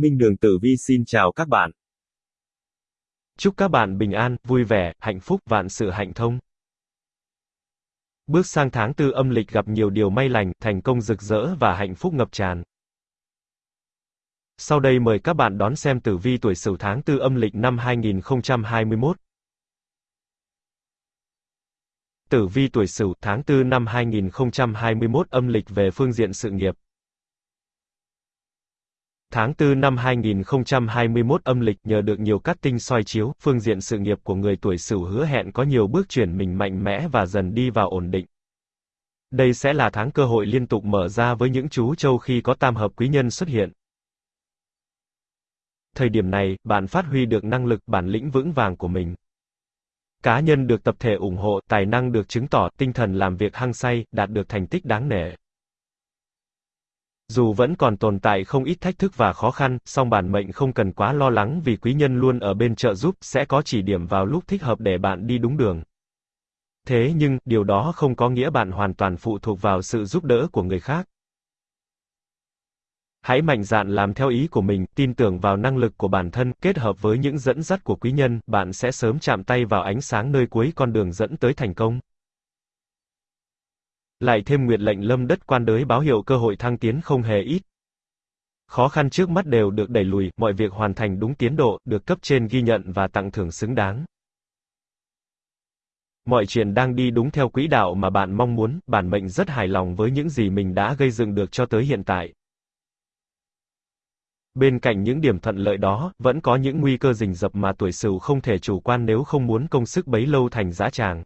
Minh Đường Tử Vi xin chào các bạn. Chúc các bạn bình an, vui vẻ, hạnh phúc, vạn sự hạnh thông. Bước sang tháng tư âm lịch gặp nhiều điều may lành, thành công rực rỡ và hạnh phúc ngập tràn. Sau đây mời các bạn đón xem tử vi tuổi Sửu tháng tư âm lịch năm 2021. Tử vi tuổi Sửu tháng 4 năm 2021 âm lịch về phương diện sự nghiệp. Tháng 4 năm 2021 âm lịch nhờ được nhiều cát tinh soi chiếu, phương diện sự nghiệp của người tuổi Sửu hứa hẹn có nhiều bước chuyển mình mạnh mẽ và dần đi vào ổn định. Đây sẽ là tháng cơ hội liên tục mở ra với những chú châu khi có tam hợp quý nhân xuất hiện. Thời điểm này, bạn phát huy được năng lực, bản lĩnh vững vàng của mình. Cá nhân được tập thể ủng hộ, tài năng được chứng tỏ, tinh thần làm việc hăng say, đạt được thành tích đáng nể. Dù vẫn còn tồn tại không ít thách thức và khó khăn, song bản mệnh không cần quá lo lắng vì quý nhân luôn ở bên trợ giúp, sẽ có chỉ điểm vào lúc thích hợp để bạn đi đúng đường. Thế nhưng, điều đó không có nghĩa bạn hoàn toàn phụ thuộc vào sự giúp đỡ của người khác. Hãy mạnh dạn làm theo ý của mình, tin tưởng vào năng lực của bản thân, kết hợp với những dẫn dắt của quý nhân, bạn sẽ sớm chạm tay vào ánh sáng nơi cuối con đường dẫn tới thành công. Lại thêm nguyệt lệnh lâm đất quan đới báo hiệu cơ hội thăng tiến không hề ít. Khó khăn trước mắt đều được đẩy lùi, mọi việc hoàn thành đúng tiến độ, được cấp trên ghi nhận và tặng thưởng xứng đáng. Mọi chuyện đang đi đúng theo quỹ đạo mà bạn mong muốn, bản mệnh rất hài lòng với những gì mình đã gây dựng được cho tới hiện tại. Bên cạnh những điểm thuận lợi đó, vẫn có những nguy cơ rình rập mà tuổi Sửu không thể chủ quan nếu không muốn công sức bấy lâu thành giá tràng.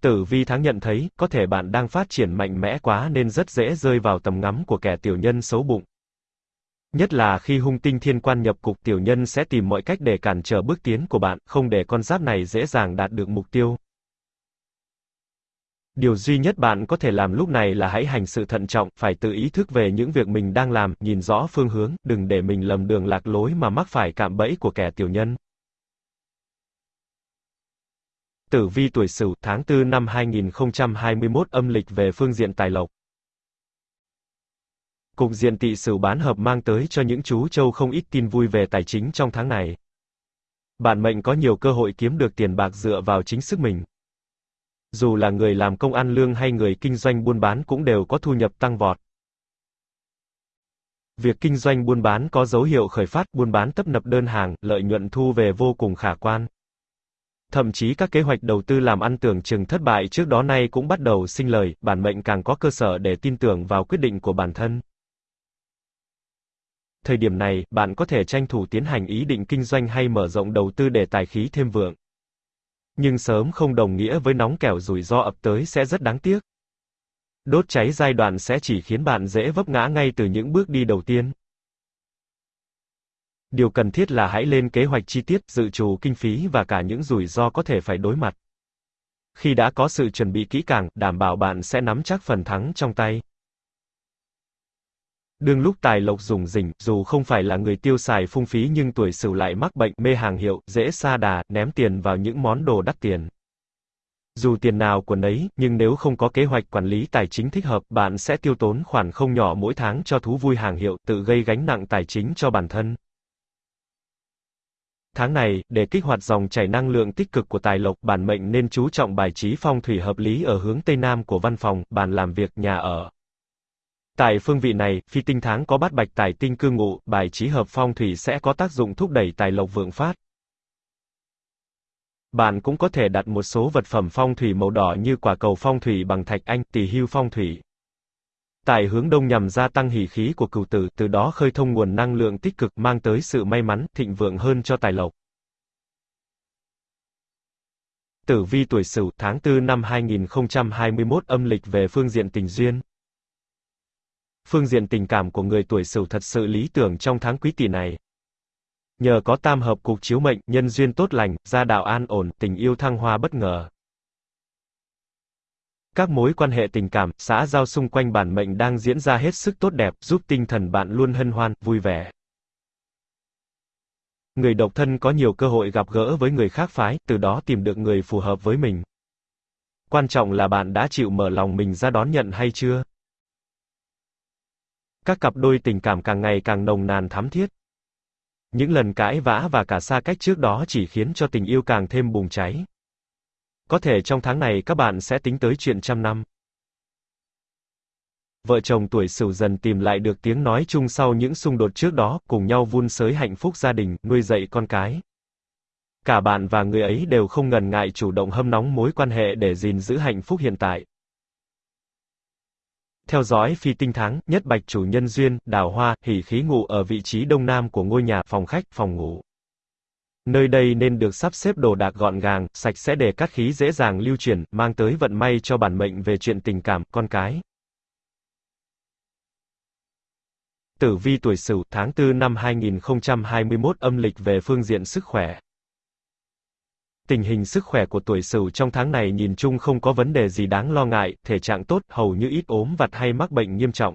Tử vi tháng nhận thấy, có thể bạn đang phát triển mạnh mẽ quá nên rất dễ rơi vào tầm ngắm của kẻ tiểu nhân xấu bụng. Nhất là khi hung tinh thiên quan nhập cục tiểu nhân sẽ tìm mọi cách để cản trở bước tiến của bạn, không để con giáp này dễ dàng đạt được mục tiêu. Điều duy nhất bạn có thể làm lúc này là hãy hành sự thận trọng, phải tự ý thức về những việc mình đang làm, nhìn rõ phương hướng, đừng để mình lầm đường lạc lối mà mắc phải cạm bẫy của kẻ tiểu nhân. Tử vi tuổi Sửu, tháng 4 năm 2021 âm lịch về phương diện tài lộc. Cục diện tỵ Sửu bán hợp mang tới cho những chú châu không ít tin vui về tài chính trong tháng này. Bạn mệnh có nhiều cơ hội kiếm được tiền bạc dựa vào chính sức mình. Dù là người làm công ăn lương hay người kinh doanh buôn bán cũng đều có thu nhập tăng vọt. Việc kinh doanh buôn bán có dấu hiệu khởi phát, buôn bán tấp nập đơn hàng, lợi nhuận thu về vô cùng khả quan. Thậm chí các kế hoạch đầu tư làm ăn tưởng chừng thất bại trước đó nay cũng bắt đầu sinh lời, bản mệnh càng có cơ sở để tin tưởng vào quyết định của bản thân. Thời điểm này, bạn có thể tranh thủ tiến hành ý định kinh doanh hay mở rộng đầu tư để tài khí thêm vượng. Nhưng sớm không đồng nghĩa với nóng kẻo rủi ro ập tới sẽ rất đáng tiếc. Đốt cháy giai đoạn sẽ chỉ khiến bạn dễ vấp ngã ngay từ những bước đi đầu tiên. Điều cần thiết là hãy lên kế hoạch chi tiết, dự trù kinh phí và cả những rủi ro có thể phải đối mặt. Khi đã có sự chuẩn bị kỹ càng, đảm bảo bạn sẽ nắm chắc phần thắng trong tay. Đương lúc tài lộc dùng rỉnh, dù không phải là người tiêu xài phung phí nhưng tuổi sửu lại mắc bệnh mê hàng hiệu, dễ xa đà, ném tiền vào những món đồ đắt tiền. Dù tiền nào của nấy, nhưng nếu không có kế hoạch quản lý tài chính thích hợp, bạn sẽ tiêu tốn khoản không nhỏ mỗi tháng cho thú vui hàng hiệu, tự gây gánh nặng tài chính cho bản thân. Tháng này, để kích hoạt dòng chảy năng lượng tích cực của tài lộc, bản mệnh nên chú trọng bài trí phong thủy hợp lý ở hướng Tây Nam của văn phòng, bàn làm việc, nhà ở. Tại phương vị này, phi tinh tháng có bát bạch tài tinh cư ngụ, bài trí hợp phong thủy sẽ có tác dụng thúc đẩy tài lộc vượng phát. Bạn cũng có thể đặt một số vật phẩm phong thủy màu đỏ như quả cầu phong thủy bằng thạch anh, tỷ hưu phong thủy. Tại hướng đông nhằm gia tăng hỉ khí của cửu tử, từ đó khơi thông nguồn năng lượng tích cực mang tới sự may mắn, thịnh vượng hơn cho tài lộc. Tử vi tuổi Sửu, tháng 4 năm 2021 âm lịch về phương diện tình duyên. Phương diện tình cảm của người tuổi Sửu thật sự lý tưởng trong tháng quý tỷ này. Nhờ có tam hợp cục chiếu mệnh, nhân duyên tốt lành, gia đạo an ổn, tình yêu thăng hoa bất ngờ. Các mối quan hệ tình cảm, xã giao xung quanh bản mệnh đang diễn ra hết sức tốt đẹp, giúp tinh thần bạn luôn hân hoan, vui vẻ. Người độc thân có nhiều cơ hội gặp gỡ với người khác phái, từ đó tìm được người phù hợp với mình. Quan trọng là bạn đã chịu mở lòng mình ra đón nhận hay chưa? Các cặp đôi tình cảm càng ngày càng nồng nàn thắm thiết. Những lần cãi vã và cả xa cách trước đó chỉ khiến cho tình yêu càng thêm bùng cháy. Có thể trong tháng này các bạn sẽ tính tới chuyện trăm năm. Vợ chồng tuổi Sửu dần tìm lại được tiếng nói chung sau những xung đột trước đó, cùng nhau vun sới hạnh phúc gia đình, nuôi dạy con cái. Cả bạn và người ấy đều không ngần ngại chủ động hâm nóng mối quan hệ để gìn giữ hạnh phúc hiện tại. Theo dõi phi tinh tháng, nhất bạch chủ nhân duyên, đào hoa, hỷ khí ngụ ở vị trí đông nam của ngôi nhà, phòng khách, phòng ngủ. Nơi đây nên được sắp xếp đồ đạc gọn gàng, sạch sẽ để cát khí dễ dàng lưu chuyển, mang tới vận may cho bản mệnh về chuyện tình cảm, con cái. Tử vi tuổi Sửu, tháng 4 năm 2021 âm lịch về phương diện sức khỏe. Tình hình sức khỏe của tuổi Sửu trong tháng này nhìn chung không có vấn đề gì đáng lo ngại, thể trạng tốt, hầu như ít ốm vặt hay mắc bệnh nghiêm trọng.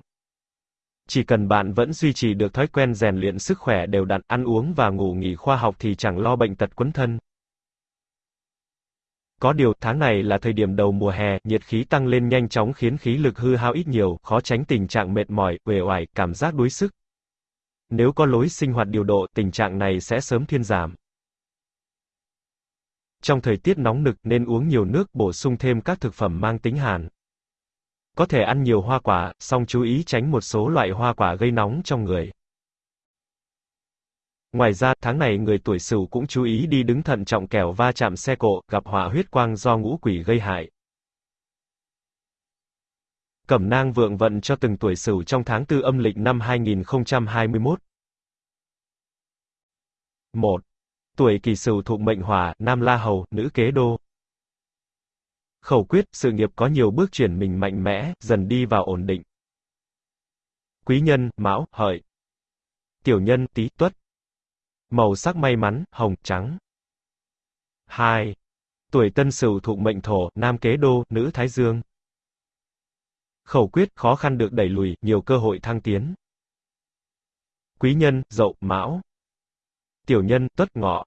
Chỉ cần bạn vẫn duy trì được thói quen rèn luyện sức khỏe đều đặn, ăn uống và ngủ nghỉ khoa học thì chẳng lo bệnh tật quấn thân. Có điều, tháng này là thời điểm đầu mùa hè, nhiệt khí tăng lên nhanh chóng khiến khí lực hư hao ít nhiều, khó tránh tình trạng mệt mỏi, uể oải, cảm giác đuối sức. Nếu có lối sinh hoạt điều độ, tình trạng này sẽ sớm thiên giảm. Trong thời tiết nóng nực nên uống nhiều nước, bổ sung thêm các thực phẩm mang tính hàn. Có thể ăn nhiều hoa quả, song chú ý tránh một số loại hoa quả gây nóng trong người. Ngoài ra, tháng này người tuổi Sửu cũng chú ý đi đứng thận trọng kẻo va chạm xe cộ, gặp họa huyết quang do ngũ quỷ gây hại. Cẩm nang vượng vận cho từng tuổi Sửu trong tháng tư âm lịch năm 2021. 1. Tuổi Kỷ Sửu thuộc mệnh Hỏa, nam La Hầu, nữ Kế Đô. Khẩu quyết, sự nghiệp có nhiều bước chuyển mình mạnh mẽ, dần đi vào ổn định. Quý nhân, Mão, Hợi. Tiểu nhân, Tý, Tuất. Màu sắc may mắn, hồng, trắng. 2. Tuổi Tân Sửu thuộc mệnh Thổ, nam Kế Đô, nữ Thái Dương. Khẩu quyết, khó khăn được đẩy lùi, nhiều cơ hội thăng tiến. Quý nhân, Dậu, Mão. Tiểu nhân, Tuất, Ngọ.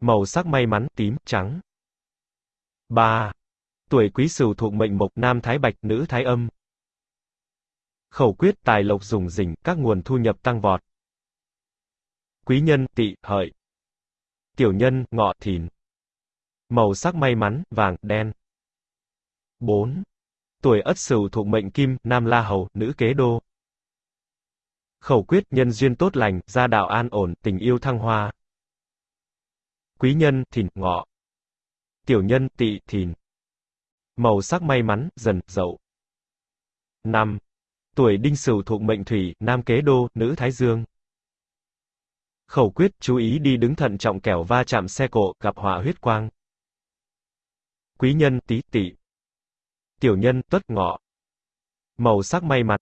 Màu sắc may mắn, tím, trắng. 3. Tuổi Quý Sửu thuộc mệnh Mộc, nam Thái Bạch, nữ Thái Âm. Khẩu quyết, tài lộc dùng rỉnh, các nguồn thu nhập tăng vọt. Quý nhân, tỵ, hợi. Tiểu nhân, ngọ, thìn. Màu sắc may mắn, vàng, đen. 4. Tuổi Ất Sửu thuộc mệnh Kim, nam La Hầu, nữ Kế Đô. Khẩu quyết, nhân duyên tốt lành, gia đạo an ổn, tình yêu thăng hoa. Quý nhân, thìn, ngọ. Tiểu nhân, tỵ, thìn. Màu sắc may mắn, dần, dậu. 5. Tuổi Đinh Sửu thuộc mệnh Thủy, nam Kế Đô, nữ Thái Dương. Khẩu quyết, chú ý đi đứng thận trọng kẻo va chạm xe cộ, gặp họa huyết quang. Quý nhân, tí tỵ. Tiểu nhân, tuất ngọ. Màu sắc may mắn,